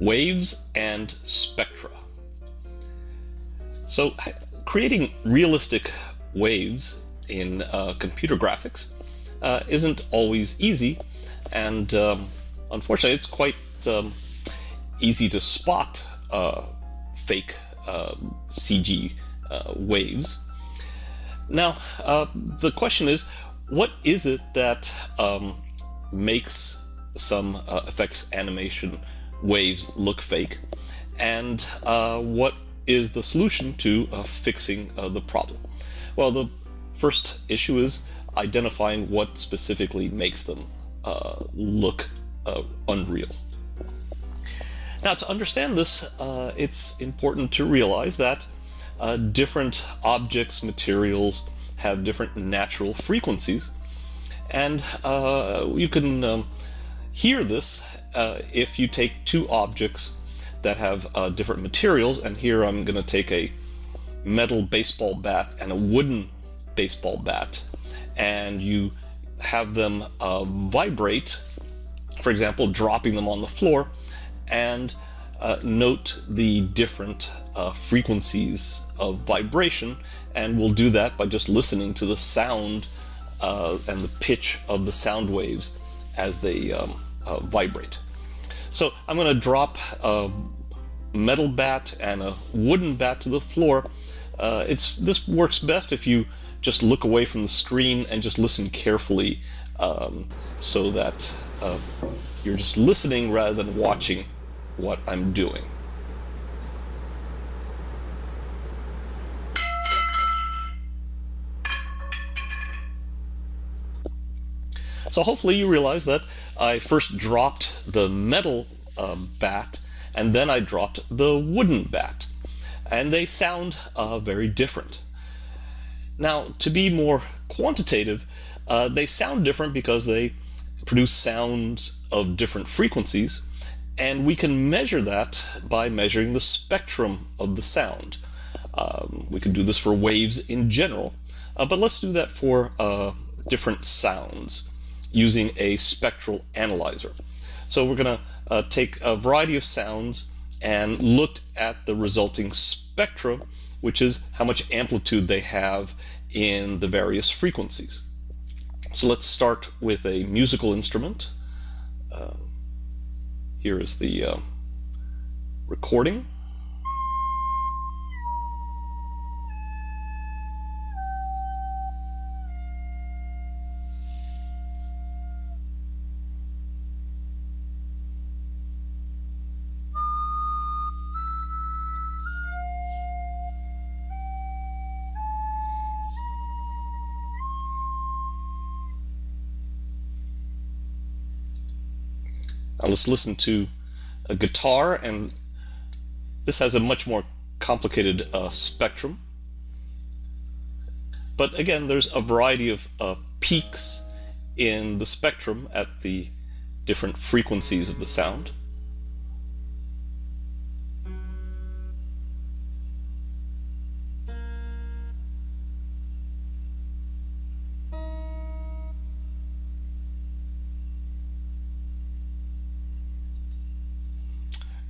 waves and spectra. So creating realistic waves in uh, computer graphics uh, isn't always easy and um, unfortunately it's quite um, easy to spot uh, fake um, CG uh, waves. Now uh, the question is what is it that um, makes some uh, effects animation waves look fake and uh, what is the solution to uh, fixing uh, the problem? Well, the first issue is identifying what specifically makes them uh, look uh, unreal. Now, to understand this, it's important to realize that different objects, materials, have different natural frequencies and you can um, hear this uh, if you take two objects that have uh, different materials, and here I'm going to take a metal baseball bat and a wooden baseball bat, and you have them uh, vibrate, for example, dropping them on the floor, and uh, note the different uh, frequencies of vibration, and we'll do that by just listening to the sound uh, and the pitch of the sound waves as they um, uh, vibrate. So I'm going to drop a metal bat and a wooden bat to the floor. Uh, it's This works best if you just look away from the screen and just listen carefully um, so that uh, you're just listening rather than watching what I'm doing. So hopefully you realize that I first dropped the metal uh, bat and then I dropped the wooden bat. And they sound uh, very different. Now, to be more quantitative, uh, they sound different because they produce sounds of different frequencies, and we can measure that by measuring the spectrum of the sound. Um, we can do this for waves in general, uh, but let's do that for uh, different sounds using a spectral analyzer. So we're going to uh, take a variety of sounds and look at the resulting spectra, which is how much amplitude they have in the various frequencies. So let's start with a musical instrument. Uh, here is the uh, recording. Now let's listen to a guitar and this has a much more complicated uh, spectrum. But again, there's a variety of uh, peaks in the spectrum at the different frequencies of the sound.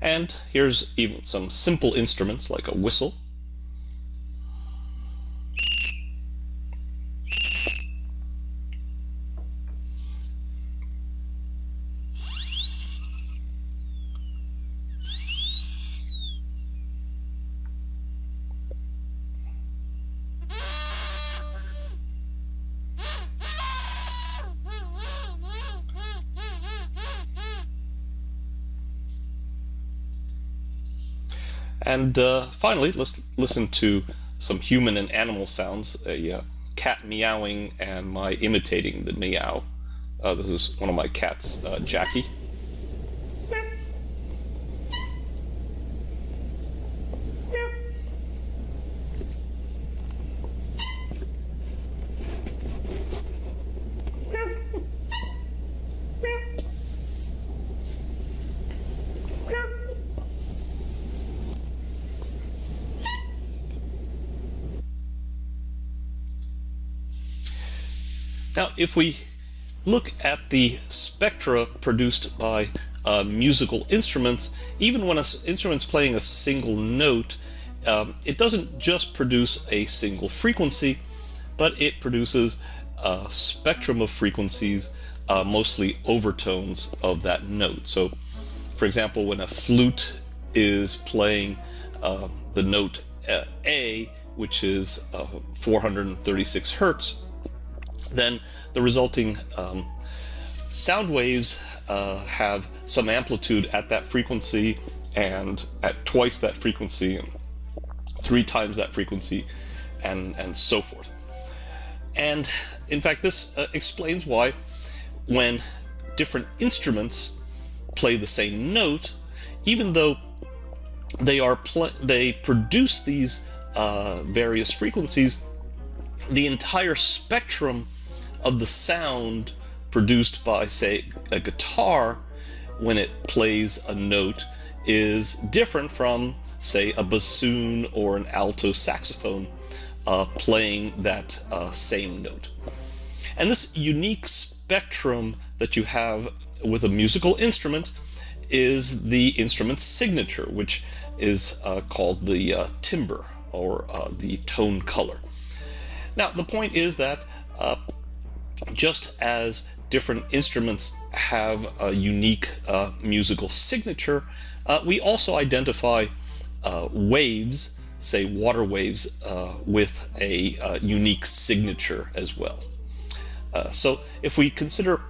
And here's even some simple instruments like a whistle. And uh, finally, let's listen to some human and animal sounds, a uh, cat meowing and my imitating the meow. Uh, this is one of my cats, uh, Jackie. Now, if we look at the spectra produced by uh, musical instruments, even when an instrument's playing a single note, um, it doesn't just produce a single frequency, but it produces a spectrum of frequencies, uh, mostly overtones of that note. So, for example, when a flute is playing uh, the note uh, A, which is uh, 436 hertz, then the resulting um, sound waves uh, have some amplitude at that frequency and at twice that frequency and three times that frequency and, and so forth. And in fact, this uh, explains why when different instruments play the same note, even though they are they produce these uh, various frequencies, the entire spectrum of the sound produced by, say, a guitar when it plays a note is different from, say, a bassoon or an alto saxophone uh, playing that uh, same note. And this unique spectrum that you have with a musical instrument is the instrument's signature, which is uh, called the uh, timbre or uh, the tone color. Now, the point is that uh, just as different instruments have a unique uh, musical signature, uh, we also identify uh, waves, say water waves, uh, with a uh, unique signature as well. Uh, so if we consider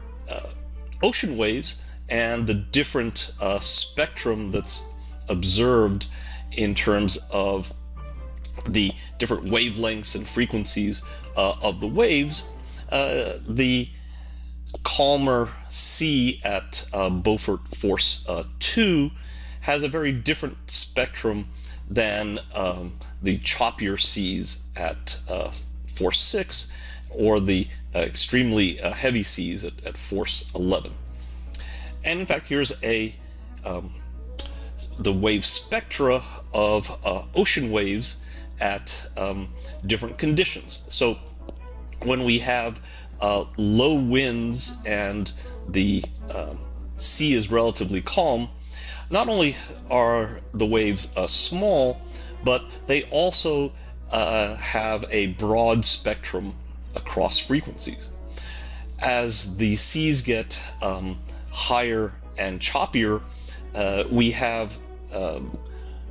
ocean waves and the different spectrum that's observed in terms of the different wavelengths and frequencies of the waves, the calmer sea at uh, Beaufort Force uh, 2 has a very different spectrum than um, the choppier seas at uh, Force 6 or the uh, extremely uh, heavy seas at, at, Force 11. And in fact, here's a um, the wave spectra of uh, ocean waves at um, different conditions. So when we have uh, low winds and the um, sea is relatively calm, not only are the waves uh, small, but they also uh, have a broad spectrum across frequencies. As the seas get um, higher and choppier, uh, we have um,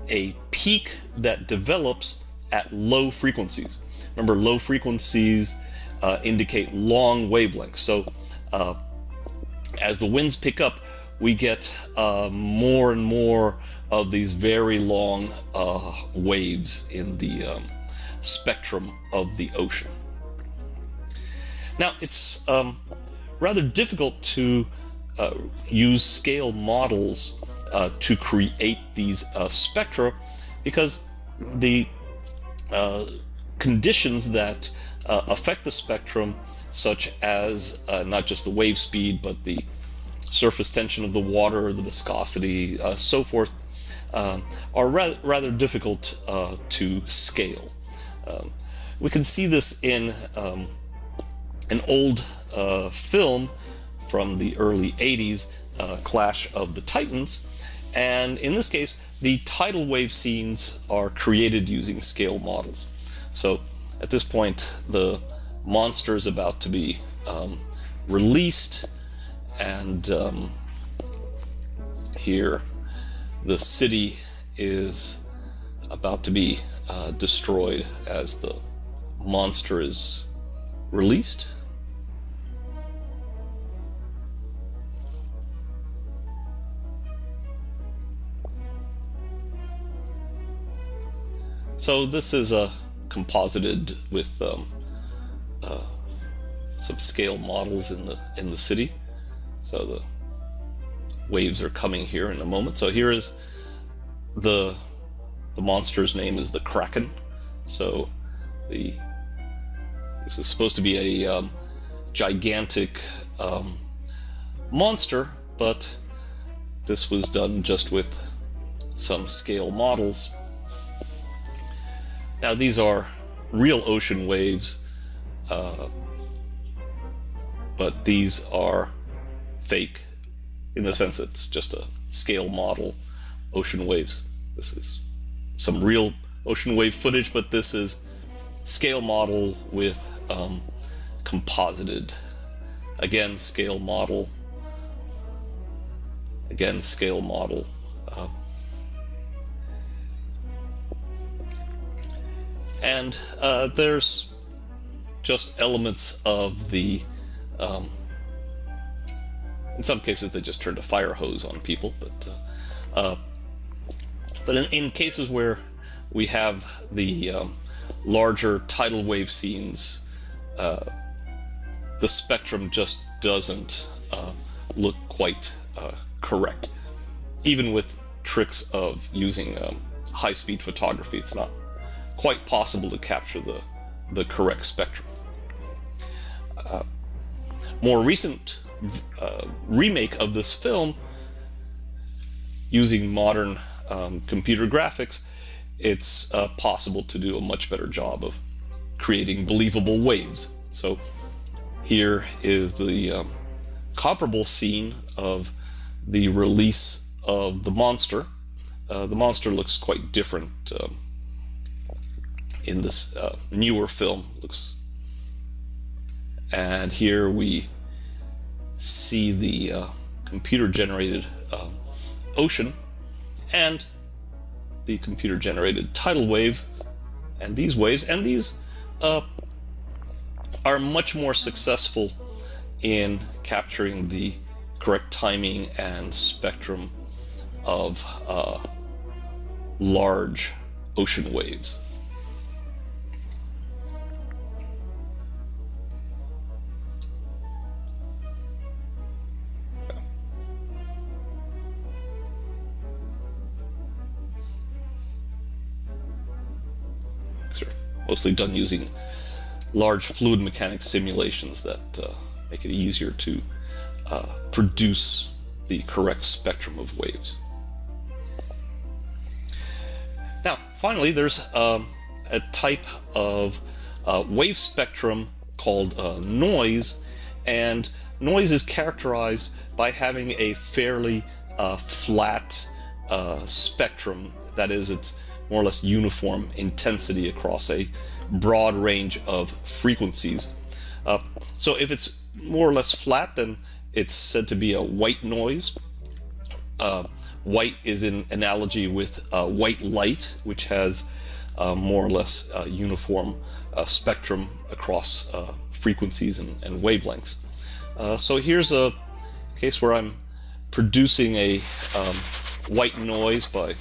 a peak that develops at low frequencies. Remember, low frequencies uh, indicate long wavelengths. So uh, as the winds pick up, we get uh, more and more of these very long uh, waves in the um, spectrum of the ocean. Now, it's um, rather difficult to uh, use scale models uh, to create these spectra because the conditions that uh, affect the spectrum, such as uh, not just the wave speed, but the surface tension of the water, the viscosity, uh, so forth, um, are ra rather difficult uh, to scale. Um, we can see this in um, an old uh, film from the early 80s, uh, Clash of the Titans, and in this case, the tidal wave scenes are created using scale models. So at this point, the monster is about to be um, released, and um, here the city is about to be uh, destroyed as the monster is released. So this is a composited with um, uh, some scale models in the in the city. So the waves are coming here in a moment. So here is the the monster's name is the Kraken. So the this is supposed to be a um, gigantic um, monster, but this was done just with some scale models now these are real ocean waves, uh, but these are fake. in the sense that it's just a scale model ocean waves. This is some real ocean wave footage, but this is scale model with um, composited. Again, scale model. Again, scale model. Uh, and uh, there's just elements of the um, in some cases they just turned a fire hose on people but uh, uh, but in, in, cases where we have the um, larger tidal wave scenes uh, the spectrum just doesn't uh, look quite uh, correct. Even with tricks of using um, high-speed photography it's not quite possible to capture the the correct spectrum uh, more recent uh, remake of this film using modern um, computer graphics, it's uh, possible to do a much better job of creating believable waves. So here is the um, comparable scene of the release of the monster. Uh, the monster looks quite different um, in this uh, newer film. Looks and here we see the uh, computer generated uh, ocean and the computer generated tidal wave and these waves and these uh, are much more successful in capturing the correct timing and spectrum of uh, large ocean waves. Mostly done using large fluid mechanics simulations that uh, make it easier to uh, produce the correct spectrum of waves. Now, finally, there's um, a type of uh, wave spectrum called uh, noise, and noise is characterized by having a fairly uh, flat uh, spectrum. That is, it's more or less uniform intensity across a broad range of frequencies. Uh, so if it's more or less flat, then it's said to be a white noise. Uh, white is in analogy with uh, white light, which has uh, more or less uniform uh, spectrum across uh, frequencies and, and wavelengths. so here's a case where I'm producing a um, white noise by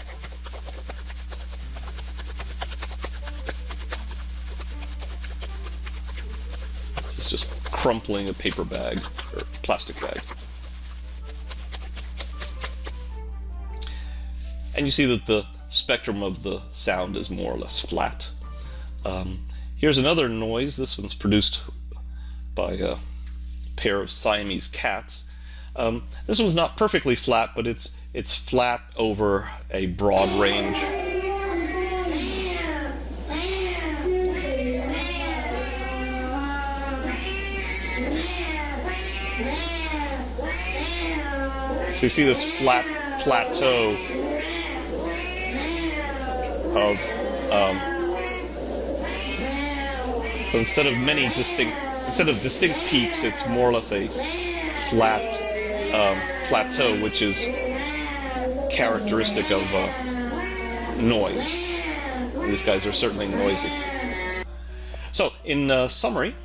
just crumpling a paper bag or plastic bag. And you see that the spectrum of the sound is more or less flat. Um, here's another noise. This one's produced by a pair of Siamese cats. Um, this one's not perfectly flat, but it's it's flat over a broad range. So you see this flat plateau of, um, so instead of many distinct, instead of distinct peaks, it's more or less a flat um, plateau, which is characteristic of uh, noise. These guys are certainly noisy. So, in uh, summary,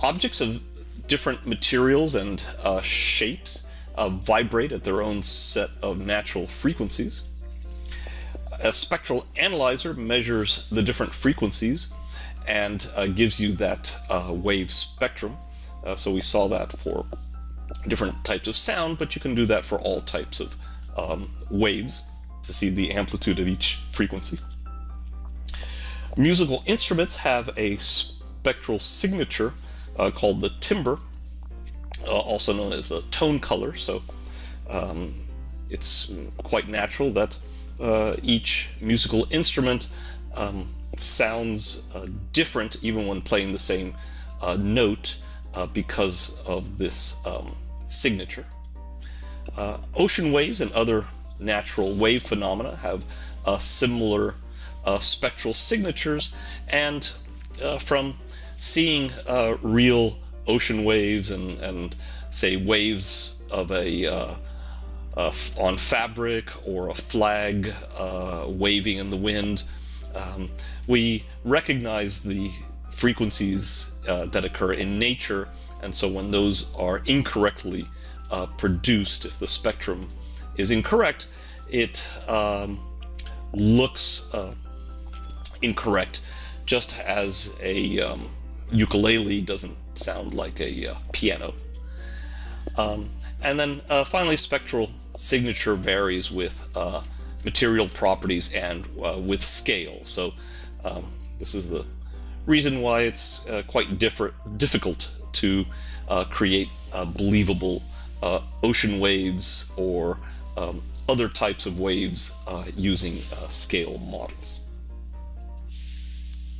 objects of different materials and uh, shapes uh, vibrate at their own set of natural frequencies. A spectral analyzer measures the different frequencies and uh, gives you that uh, wave spectrum. Uh, so we saw that for different types of sound, but you can do that for all types of um, waves to see the amplitude at each frequency. Musical instruments have a spectral signature uh, called the timbre, also known as the tone color. So um, it's quite natural that uh, each musical instrument um, sounds uh, different even when playing the same uh, note uh, because of this um, signature. Uh, ocean waves and other natural wave phenomena have uh, similar uh, spectral signatures, and uh, from seeing uh, real ocean waves and, and say waves of a uh, on fabric or a flag waving in the wind, um, we recognize the frequencies that occur in nature, and so when those are incorrectly uh, produced, if the spectrum is incorrect, it um, looks uh, incorrect, just as a um, ukulele doesn't sound like a uh, piano. Um, and then uh, finally, spectral signature varies with uh, material properties and uh, with scale. So um, this is the reason why it's uh, quite different difficult to create believable uh, ocean waves or um, other types of waves uh, using uh, scale models.